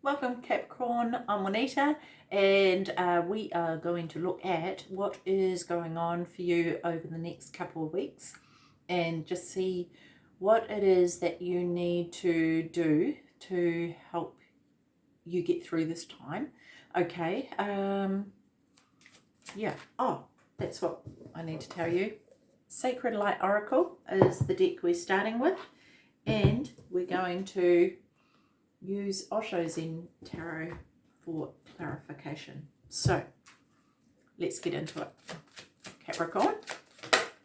welcome Capricorn, I'm Juanita and uh, we are going to look at what is going on for you over the next couple of weeks and just see what it is that you need to do to help you get through this time. Okay, um, yeah, oh, that's what I need to tell you. Sacred Light Oracle is the deck we're starting with and we're going to use Osho Zen Tarot for clarification. So let's get into it. Capricorn,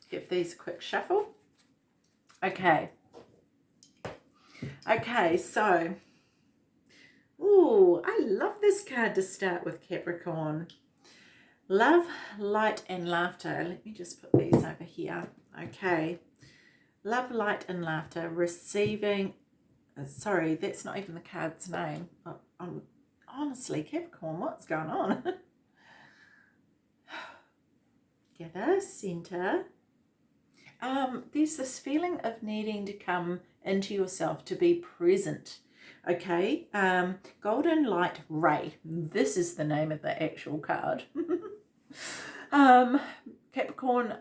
give these a quick shuffle. Okay. Okay, so, oh, I love this card to start with Capricorn. Love, light and laughter. Let me just put these over here. Okay. Love, light and laughter. Receiving sorry, that's not even the card's name. I, I'm honestly, Capricorn, what's going on? Gather, center. Um, there's this feeling of needing to come into yourself, to be present. Okay, um, Golden Light Ray. This is the name of the actual card. um, Capricorn,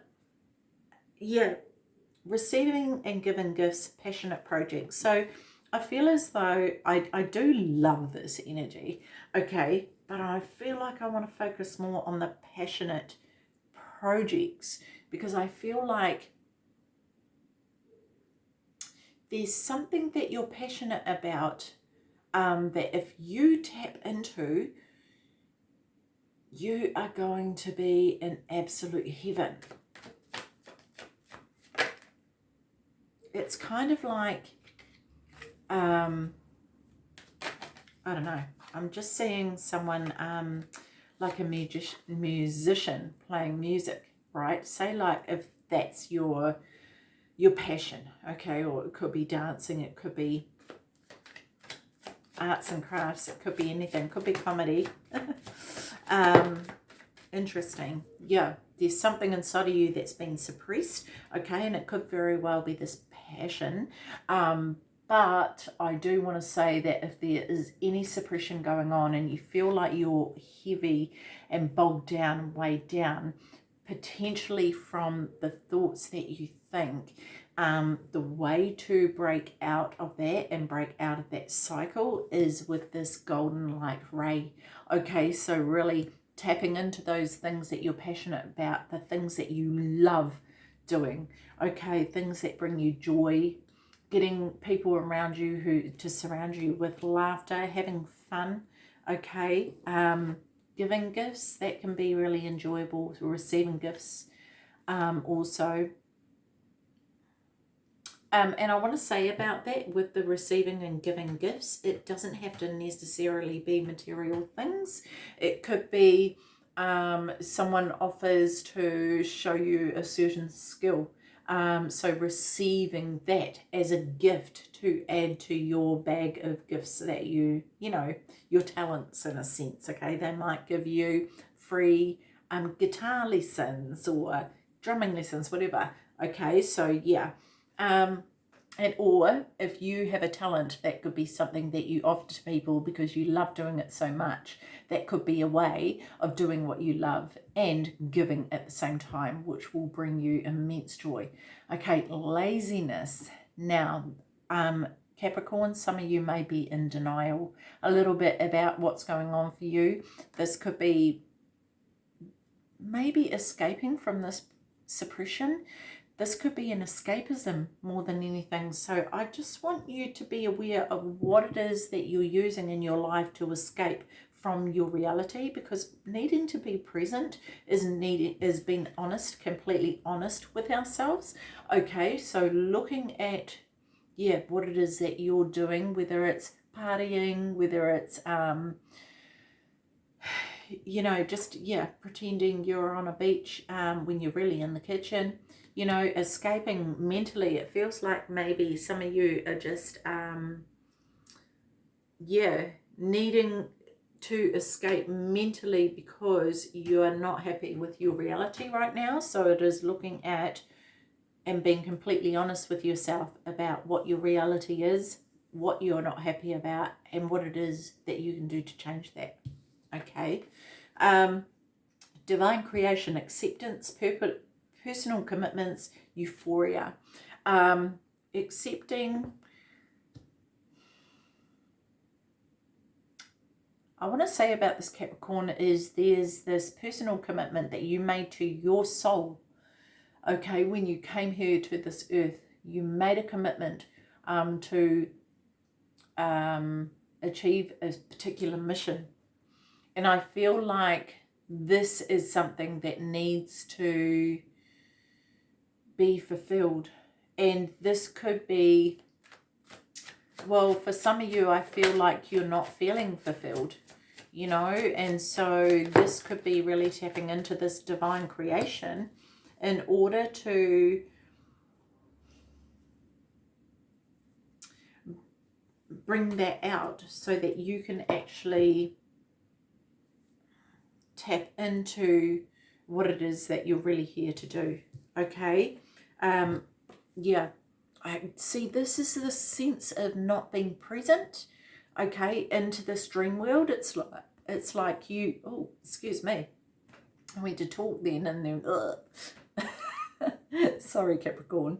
yeah, receiving and giving gifts, passionate projects. So I feel as though I, I do love this energy, okay, but I feel like I want to focus more on the passionate projects because I feel like there's something that you're passionate about um, that if you tap into, you are going to be in absolute heaven. It's kind of like um, I don't know. I'm just seeing someone um, like a music musician playing music, right? Say like if that's your your passion, okay? Or it could be dancing, it could be arts and crafts, it could be anything, it could be comedy. um, interesting. Yeah, there's something inside of you that's been suppressed, okay? And it could very well be this passion, um, but I do want to say that if there is any suppression going on and you feel like you're heavy and bogged down weighed down, potentially from the thoughts that you think, um, the way to break out of that and break out of that cycle is with this golden light ray. Okay, so really tapping into those things that you're passionate about, the things that you love doing, okay, things that bring you joy, getting people around you who to surround you with laughter, having fun, okay, um, giving gifts, that can be really enjoyable, receiving gifts um, also. Um, and I want to say about that with the receiving and giving gifts, it doesn't have to necessarily be material things. It could be um, someone offers to show you a certain skill um, so receiving that as a gift to add to your bag of gifts that you, you know, your talents in a sense, okay? They might give you free um, guitar lessons or drumming lessons, whatever, okay? So yeah, um, and or if you have a talent that could be something that you offer to people because you love doing it so much that could be a way of doing what you love and giving at the same time which will bring you immense joy. Okay laziness. Now um Capricorn, some of you may be in denial a little bit about what's going on for you. This could be maybe escaping from this suppression this could be an escapism more than anything. So I just want you to be aware of what it is that you're using in your life to escape from your reality because needing to be present is needing is being honest completely honest with ourselves okay so looking at yeah what it is that you're doing whether it's partying whether it's um you know just yeah pretending you're on a beach um when you're really in the kitchen you know, escaping mentally. It feels like maybe some of you are just, um, yeah, needing to escape mentally because you are not happy with your reality right now. So it is looking at and being completely honest with yourself about what your reality is what you're not happy about and what it is that you can do to change that. Okay. Um, divine creation, acceptance, personal commitments, euphoria. Um, accepting I want to say about this Capricorn is there's this personal commitment that you made to your soul. Okay, when you came here to this earth, you made a commitment um, to um, achieve a particular mission. And I feel like this is something that needs to be fulfilled. And this could be, well, for some of you, I feel like you're not feeling fulfilled you know, and so this could be really tapping into this divine creation in order to bring that out so that you can actually tap into what it is that you're really here to do okay um yeah i see this is the sense of not being present okay, into this dream world. It's like, it's like you, oh, excuse me. I went to talk then and then, sorry Capricorn.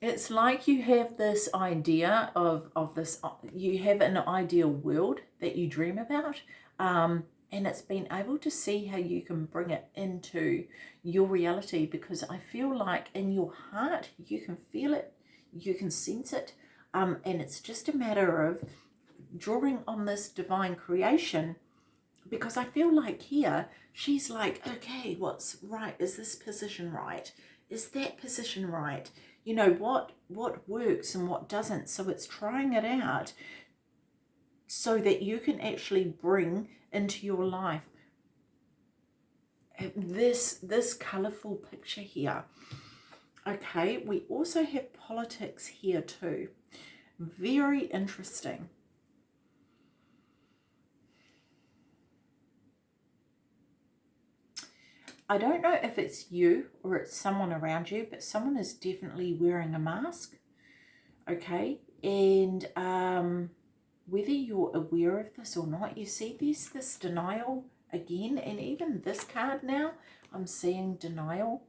It's like you have this idea of, of this, you have an ideal world that you dream about. Um, and it's been able to see how you can bring it into your reality because I feel like in your heart you can feel it, you can sense it, um, and it's just a matter of drawing on this divine creation because I feel like here she's like, okay, what's right? Is this position right? Is that position right? You know, what, what works and what doesn't. So it's trying it out so that you can actually bring into your life this, this colorful picture here. Okay, we also have politics here too. Very interesting. I don't know if it's you or it's someone around you, but someone is definitely wearing a mask. Okay. And um, whether you're aware of this or not, you see this, this denial again. And even this card now, I'm seeing denial.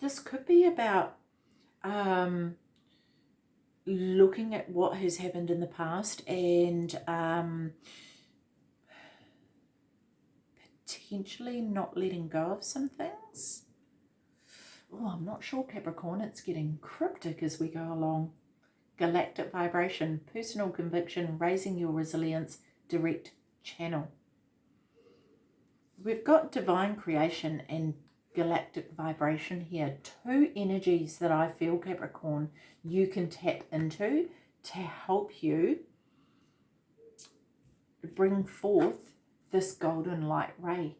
This could be about um, looking at what has happened in the past and um, potentially not letting go of some things. Oh, I'm not sure, Capricorn. It's getting cryptic as we go along. Galactic vibration, personal conviction, raising your resilience, direct channel. We've got divine creation and galactic vibration here. Two energies that I feel, Capricorn, you can tap into to help you bring forth this golden light ray.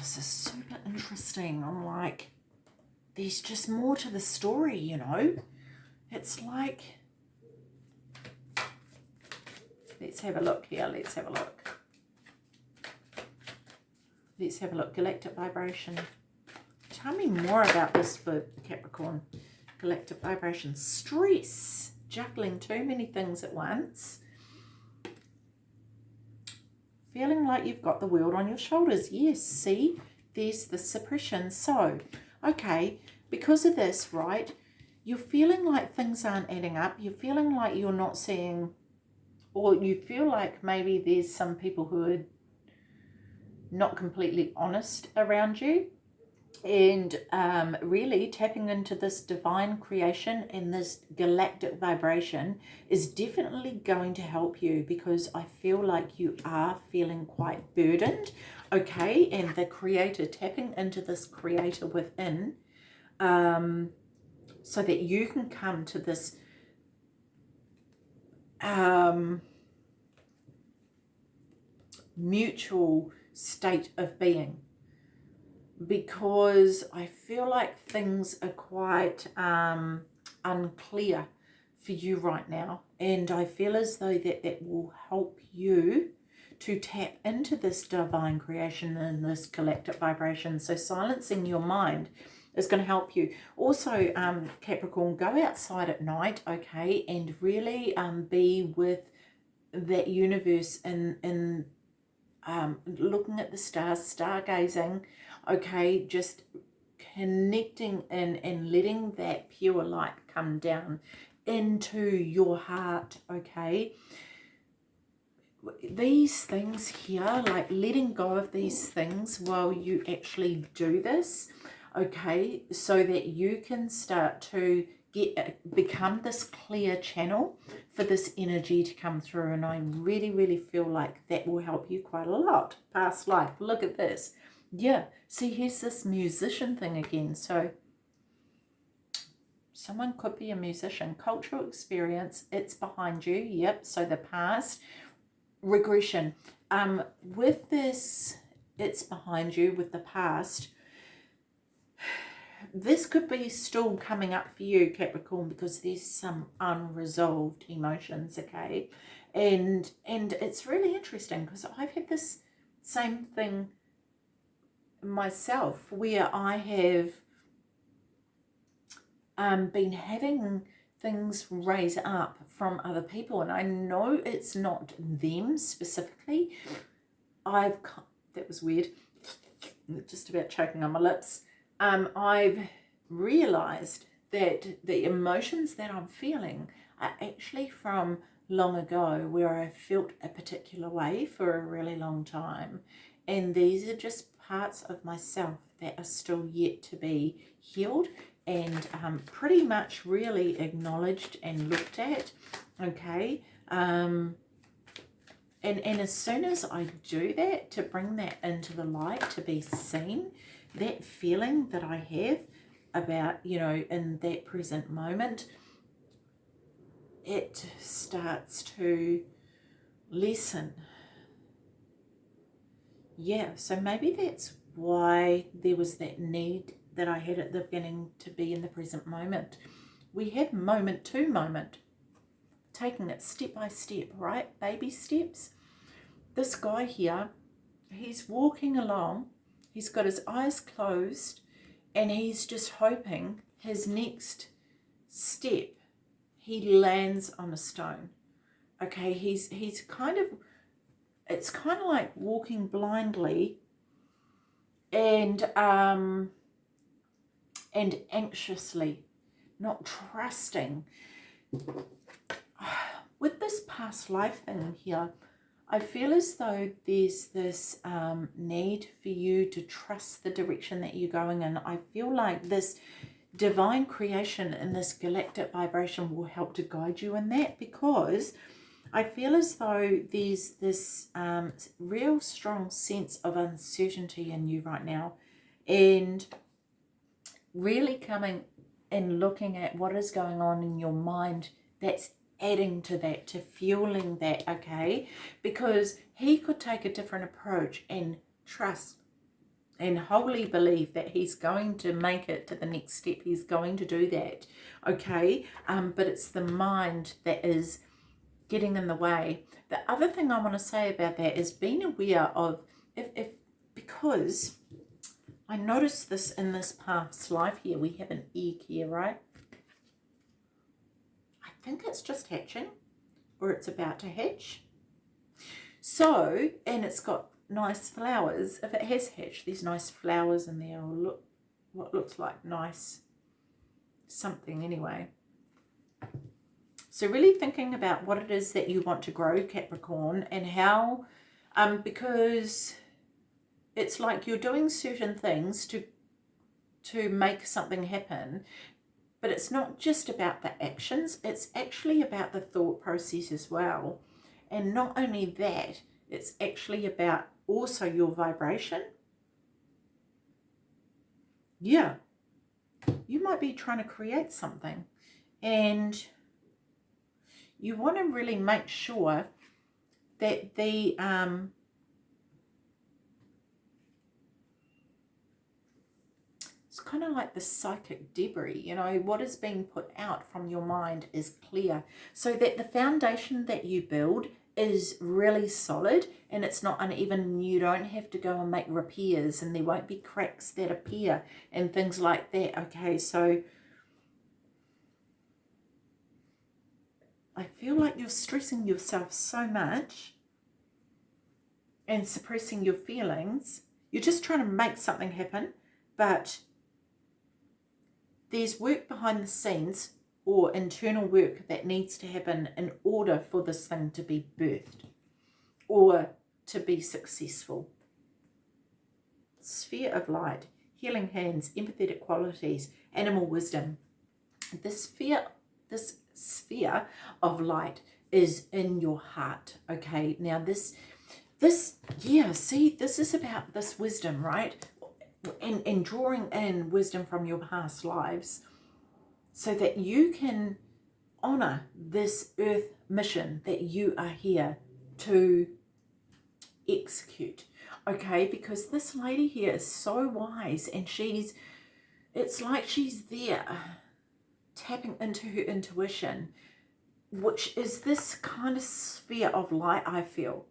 This is super interesting. I'm like, there's just more to the story, you know? It's like Let's have a look here. Let's have a look. Let's have a look. Galactic vibration. Tell me more about this for Capricorn. Galactic vibration. Stress. Juggling too many things at once. Feeling like you've got the world on your shoulders. Yes, see? There's the suppression. So, okay, because of this, right, you're feeling like things aren't adding up. You're feeling like you're not seeing or you feel like maybe there's some people who are not completely honest around you and um, really tapping into this divine creation and this galactic vibration is definitely going to help you because I feel like you are feeling quite burdened okay and the creator tapping into this creator within um, so that you can come to this um, mutual state of being because I feel like things are quite um, unclear for you right now. And I feel as though that that will help you to tap into this divine creation and this collective vibration. So silencing your mind is going to help you. Also, um, Capricorn, go outside at night, okay, and really um, be with that universe and, and um, looking at the stars, stargazing, okay, just connecting and, and letting that pure light come down into your heart, okay? These things here, like letting go of these things while you actually do this, okay, so that you can start to get uh, become this clear channel for this energy to come through. And I really really feel like that will help you quite a lot. Past life look at this yeah see here's this musician thing again so someone could be a musician. Cultural experience it's behind you yep so the past. Regression um with this it's behind you with the past this could be still coming up for you Capricorn because there's some unresolved emotions okay? And and it's really interesting because I've had this same thing myself where I have um, been having things raise up from other people and I know it's not them specifically. I've that was weird. Just about choking on my lips. Um, I've realized that the emotions that I'm feeling are actually from long ago where I felt a particular way for a really long time. And these are just parts of myself that are still yet to be healed and um, pretty much really acknowledged and looked at okay? Um, and and as soon as I do that to bring that into the light to be seen that feeling that I have about you know in that present moment it starts to lessen yeah, so maybe that's why there was that need that I had at the beginning to be in the present moment. We have moment to moment, taking it step by step, right? Baby steps. This guy here, he's walking along, he's got his eyes closed, and he's just hoping his next step, he lands on a stone. Okay, he's he's kind of it's kind of like walking blindly and um, and anxiously, not trusting. With this past life thing here, I feel as though there's this um, need for you to trust the direction that you're going in. I feel like this divine creation and this galactic vibration will help to guide you in that because I feel as though there's this um, real strong sense of uncertainty in you right now and really coming and looking at what is going on in your mind that's adding to that, to fueling that, okay? Because he could take a different approach and trust and wholly believe that he's going to make it to the next step. He's going to do that, okay? Um, but it's the mind that is getting in the way. The other thing I want to say about that is being aware of if, if because I noticed this in this past life here, we have an egg here, right? I think it's just hatching or it's about to hatch. So, and it's got nice flowers. If it has hatched, there's nice flowers in there or look what looks like nice something anyway. So really thinking about what it is that you want to grow, Capricorn, and how, um, because it's like you're doing certain things to to make something happen, but it's not just about the actions, it's actually about the thought process as well. And not only that, it's actually about also your vibration. Yeah, you might be trying to create something and you want to really make sure that the um, it's kind of like the psychic debris, you know, what is being put out from your mind is clear. So that the foundation that you build is really solid and it's not uneven. You don't have to go and make repairs and there won't be cracks that appear and things like that. Okay, so I feel like you're stressing yourself so much and suppressing your feelings. You're just trying to make something happen, but there's work behind the scenes or internal work that needs to happen in order for this thing to be birthed or to be successful. Sphere of light, healing hands, empathetic qualities, animal wisdom. This sphere, this sphere of light is in your heart. Okay, now this, this, yeah, see, this is about this wisdom, right? and, and drawing in wisdom from your past lives so that you can honor this earth mission that you are here to execute okay because this lady here is so wise and she's it's like she's there tapping into her intuition which is this kind of sphere of light I feel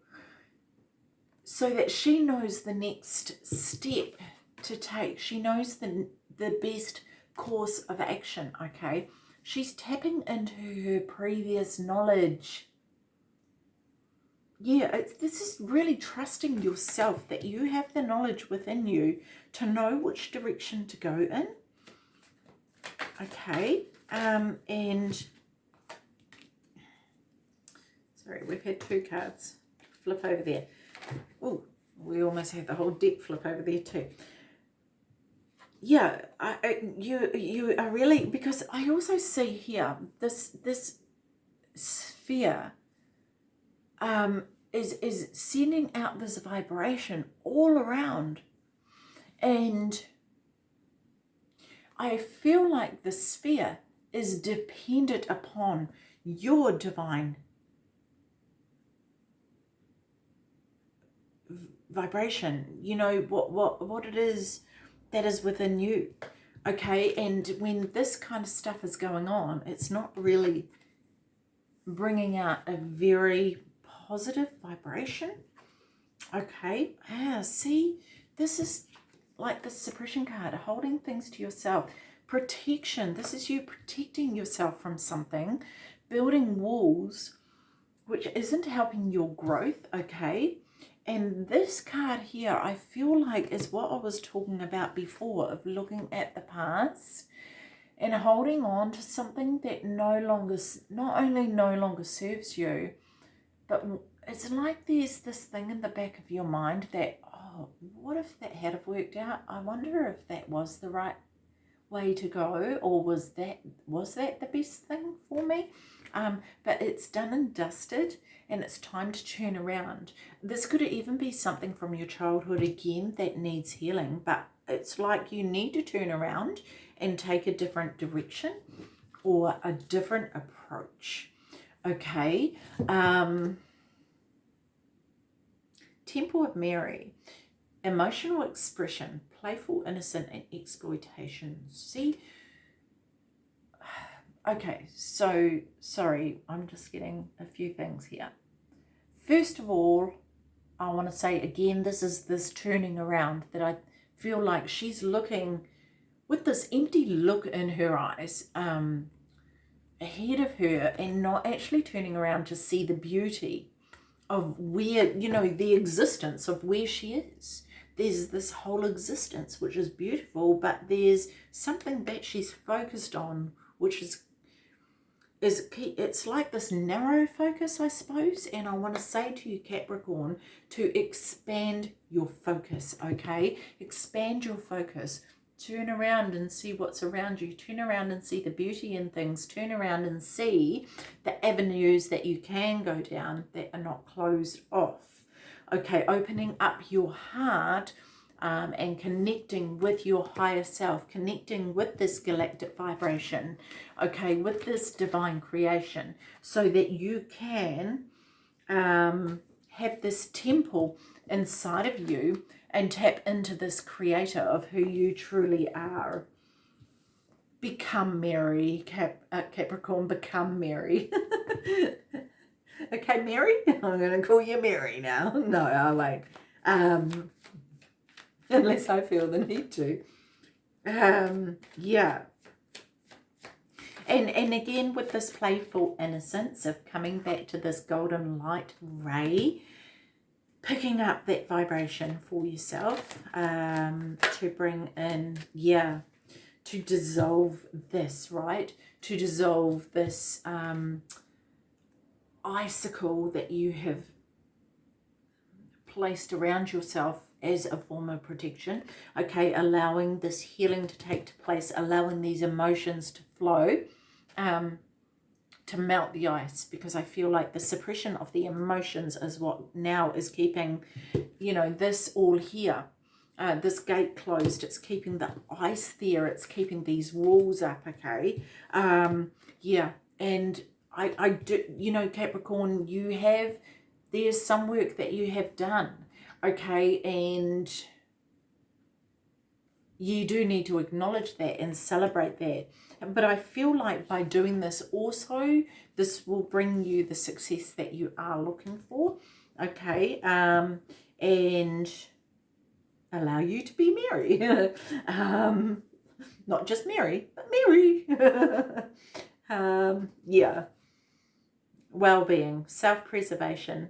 so that she knows the next step to take. She knows the, the best course of action, okay? She's tapping into her previous knowledge. Yeah, this is really trusting yourself that you have the knowledge within you to know which direction to go in. Okay, um, and sorry, we've had two cards flip over there. Oh, we almost had the whole deck flip over there too yeah, I, I, you you are really because I also see here this this sphere um, is is sending out this vibration all around, and I feel like the sphere is dependent upon your divine vibration. You know what what what it is that is within you. Okay, and when this kind of stuff is going on, it's not really bringing out a very positive vibration. Okay, ah, see, this is like the suppression card, holding things to yourself. Protection, this is you protecting yourself from something, building walls, which isn't helping your growth, okay? And this card here, I feel like is what I was talking about before of looking at the past and holding on to something that no longer, not only no longer serves you, but it's like there's this thing in the back of your mind that, oh, what if that had have worked out? I wonder if that was the right way to go or was that, was that the best thing for me? Um, but it's done and dusted and it's time to turn around. This could even be something from your childhood again that needs healing, but it's like you need to turn around and take a different direction or a different approach. Okay. Um, Temple of Mary. Emotional expression, playful, innocent, and exploitation. See, Okay, so sorry, I'm just getting a few things here. First of all, I want to say again, this is this turning around that I feel like she's looking with this empty look in her eyes um, ahead of her and not actually turning around to see the beauty of where, you know, the existence of where she is. There's this whole existence, which is beautiful, but there's something that she's focused on, which is is it's like this narrow focus, I suppose. And I want to say to you, Capricorn, to expand your focus, okay? Expand your focus. Turn around and see what's around you. Turn around and see the beauty in things. Turn around and see the avenues that you can go down that are not closed off. Okay, opening up your heart um, and connecting with your higher self, connecting with this galactic vibration, okay, with this divine creation, so that you can um, have this temple inside of you and tap into this creator of who you truly are. Become Mary, Cap, uh, Capricorn, become Mary. okay, Mary? I'm going to call you Mary now. No, I won't. Um, unless I feel the need to. Um, yeah. And, and again, with this playful innocence of coming back to this golden light ray, picking up that vibration for yourself um, to bring in, yeah, to dissolve this, right? To dissolve this um, icicle that you have placed around yourself as a form of protection. Okay, allowing this healing to take place, allowing these emotions to flow. Um, to melt the ice because I feel like the suppression of the emotions is what now is keeping, you know, this all here. Uh, this gate closed, it's keeping the ice there, it's keeping these walls up, okay? Um, yeah, and I, I do, you know, Capricorn, you have, there's some work that you have done, okay? And you do need to acknowledge that and celebrate that but I feel like by doing this also, this will bring you the success that you are looking for. Okay. Um, and allow you to be merry. um, not just merry, but merry. um, yeah. Well-being, self-preservation,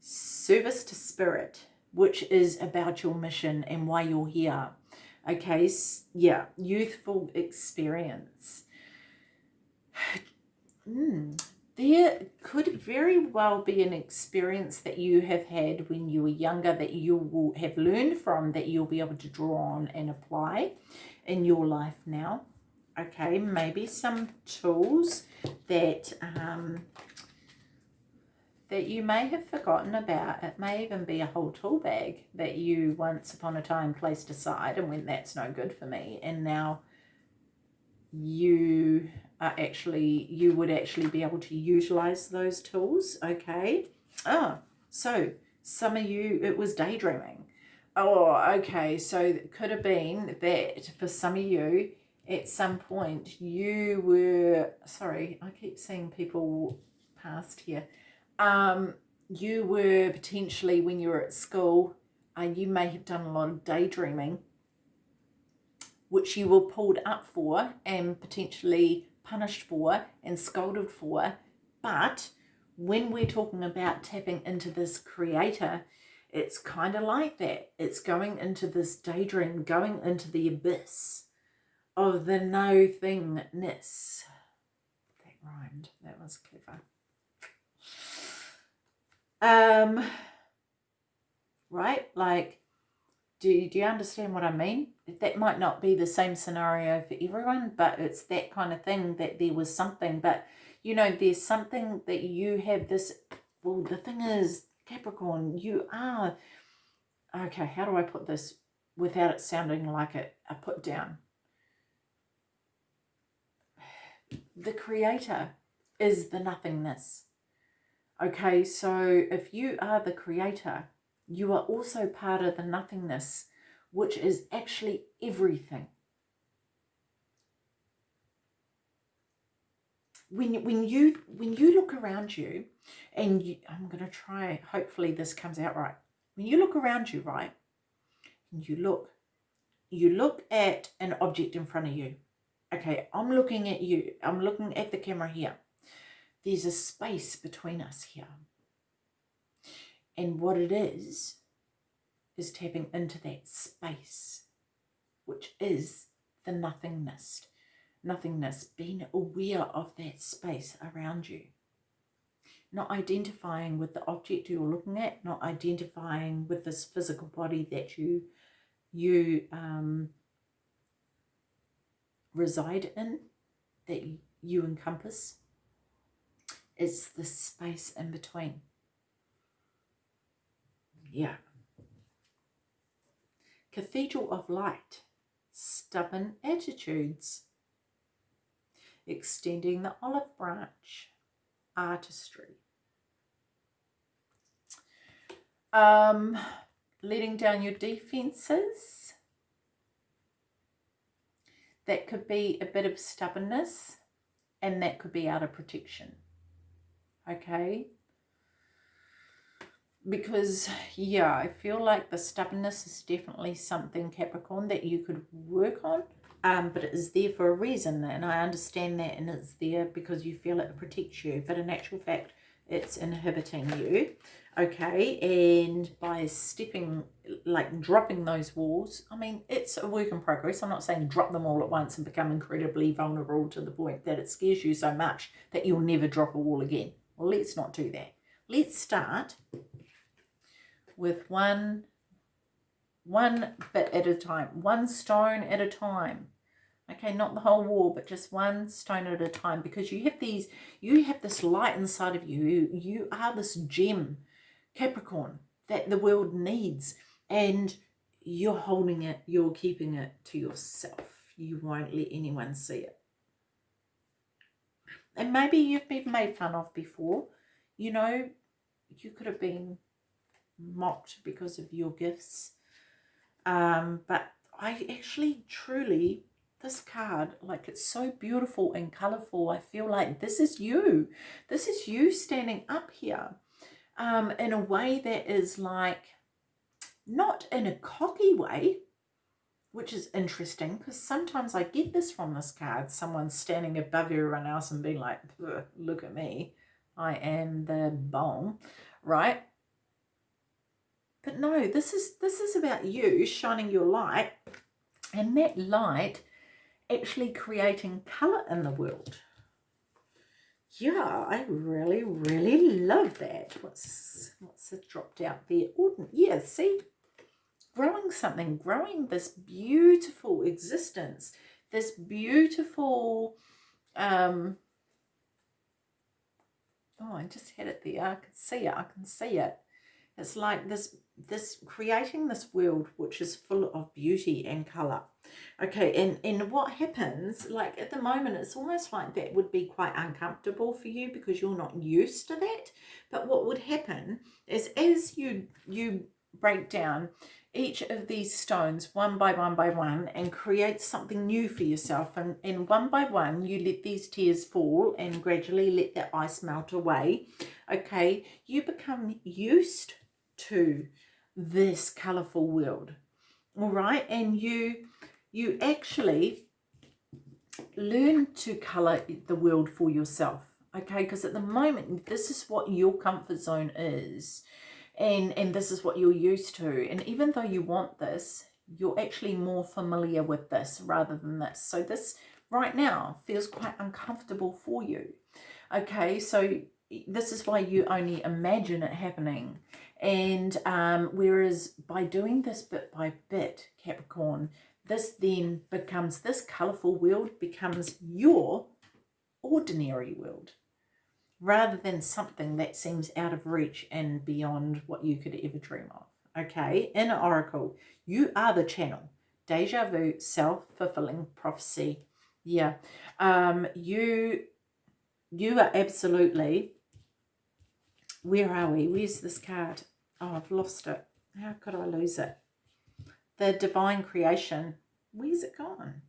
service to spirit, which is about your mission and why you're here. Okay, yeah, youthful experience. Mm, there could very well be an experience that you have had when you were younger that you will have learned from that you'll be able to draw on and apply in your life now. Okay, maybe some tools that um, that you may have forgotten about. It may even be a whole tool bag that you once upon a time placed aside and went, that's no good for me. And now you are actually, you would actually be able to utilize those tools. Okay. Ah, so some of you, it was daydreaming. Oh, okay. So it could have been that for some of you, at some point, you were, sorry, I keep seeing people past here um, you were potentially, when you were at school, uh, you may have done a lot of daydreaming, which you were pulled up for and potentially punished for and scolded for. But when we're talking about tapping into this creator, it's kind of like that. It's going into this daydream, going into the abyss of the no thingness. That rhymed. That was clever. Um, right? Like, do, do you understand what I mean? That might not be the same scenario for everyone, but it's that kind of thing that there was something. But, you know, there's something that you have this, well, the thing is, Capricorn, you are, okay, how do I put this without it sounding like a put down? The creator is the nothingness. Okay, so if you are the creator, you are also part of the nothingness, which is actually everything. When, when you when you look around you and you, I'm going to try hopefully this comes out right. When you look around you right and you look you look at an object in front of you. Okay I'm looking at you I'm looking at the camera here there's a space between us here. And what it is, is tapping into that space, which is the nothingness. Nothingness, being aware of that space around you. Not identifying with the object you're looking at, not identifying with this physical body that you, you um, reside in, that you encompass it's the space in between. Yeah. Cathedral of Light, stubborn attitudes, extending the olive branch, artistry. Um, letting down your defenses. That could be a bit of stubbornness and that could be out of protection. Okay? Because, yeah, I feel like the stubbornness is definitely something, Capricorn, that you could work on. Um, but it is there for a reason, and I understand that, and it's there because you feel it protects you. But in actual fact, it's inhibiting you okay and by stepping like dropping those walls i mean it's a work in progress i'm not saying drop them all at once and become incredibly vulnerable to the point that it scares you so much that you'll never drop a wall again well let's not do that let's start with one one bit at a time one stone at a time okay not the whole wall but just one stone at a time because you have these you have this light inside of you you are this gem Capricorn that the world needs and you're holding it, you're keeping it to yourself. You won't let anyone see it. And maybe you've been made fun of before. You know, you could have been mocked because of your gifts. Um, but I actually truly, this card, like it's so beautiful and colourful. I feel like this is you. This is you standing up here um, in a way that is like, not in a cocky way, which is interesting because sometimes I get this from this card. Someone standing above everyone else and being like, look at me. I am the bomb, right? But no, this is this is about you shining your light and that light actually creating colour in the world yeah, I really, really love that. What's what's it dropped out there? Ordin yeah, see, growing something, growing this beautiful existence, this beautiful, um, oh, I just had it there. I can see it. I can see it. It's like this, this creating this world which is full of beauty and colour. Okay, and, and what happens, like at the moment, it's almost like that would be quite uncomfortable for you because you're not used to that. But what would happen is as you you break down each of these stones one by one by one and create something new for yourself. And, and one by one you let these tears fall and gradually let that ice melt away. Okay you become used to this colorful world. All right and you you actually learn to color the world for yourself. Okay because at the moment this is what your comfort zone is and and this is what you're used to. And even though you want this you're actually more familiar with this rather than this. So this right now feels quite uncomfortable for you. Okay so this is why you only imagine it happening. And um, whereas by doing this bit by bit capricorn this then becomes this colorful world becomes your ordinary world rather than something that seems out of reach and beyond what you could ever dream of. Okay, Inner Oracle, you are the channel. Deja vu, self-fulfilling prophecy. Yeah, um, you, you are absolutely, where are we? Where's this card? Oh, I've lost it. How could I lose it? The divine creation. Where's it gone?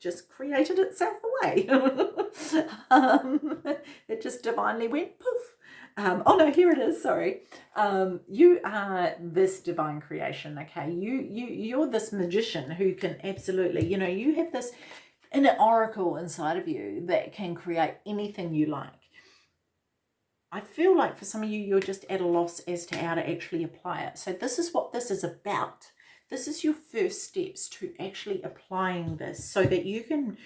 Just created itself away. um, it just divinely went poof. Um, oh no, here it is. Sorry. Um, you are this divine creation. Okay, you you you're this magician who can absolutely, you know, you have this inner oracle inside of you that can create anything you like. I feel like for some of you, you're just at a loss as to how to actually apply it. So this is what this is about this is your first steps to actually applying this so that you can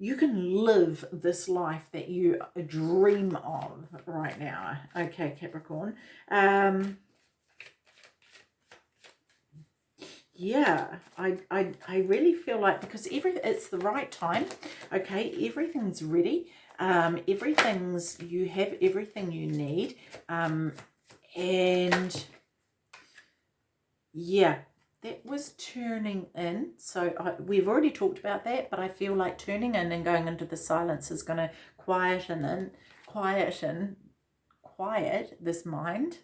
you can live this life that you dream of right now. Okay capricorn. Um yeah I, I i really feel like because every it's the right time okay? Everything's ready. Um everything's you have everything you need. Um and yeah that was turning in. So I, we've already talked about that, but I feel like turning in and going into the silence is going to quieten and quieten, quiet this mind.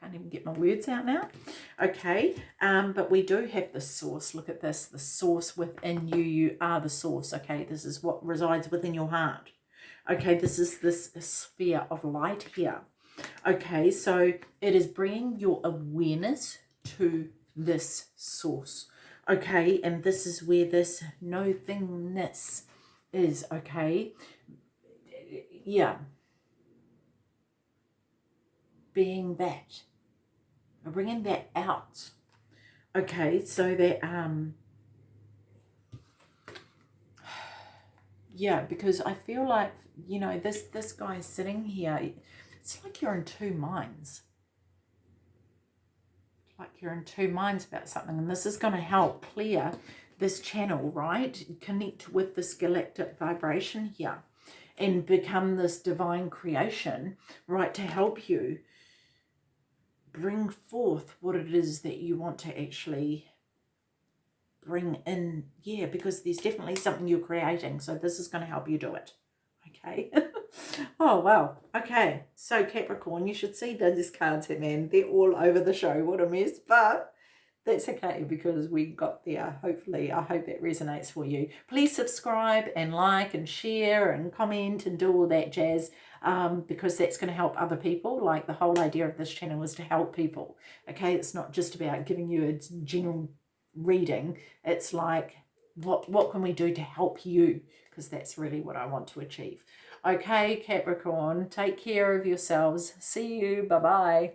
can't even get my words out now. Okay, um, but we do have the source. Look at this, the source within you. You are the source. Okay, this is what resides within your heart. Okay, this is this sphere of light here. Okay, so it is bringing your awareness to this source. Okay, and this is where this no thingness is. Okay, yeah, being that, bringing that out. Okay, so that um, yeah, because I feel like you know this this guy sitting here. It's like you're in two minds. Like you're in two minds about something, and this is going to help clear this channel, right? Connect with this galactic vibration here and become this divine creation, right, to help you bring forth what it is that you want to actually bring in. Yeah, because there's definitely something you're creating. So this is going to help you do it. Okay. oh, wow. Okay. So Capricorn, you should see those cards here, man. They're all over the show. What a mess. But that's okay because we got there. Hopefully, I hope that resonates for you. Please subscribe and like and share and comment and do all that jazz um, because that's going to help other people. Like the whole idea of this channel is to help people. Okay, it's not just about giving you a general reading. It's like, what, what can we do to help you? Because that's really what I want to achieve. Okay, Capricorn, take care of yourselves. See you. Bye-bye.